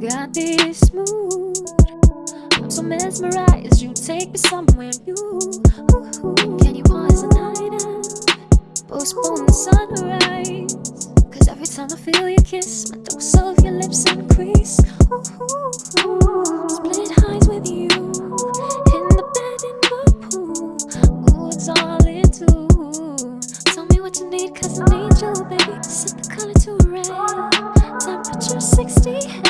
Got this mood. I'm so mesmerized. You take me somewhere new. Can you pause the night out? Postpone the sunrise. Cause every time I feel your kiss, my dose of your lips. what you need, cause I need you, baby. Set the color to red. Temperature 60.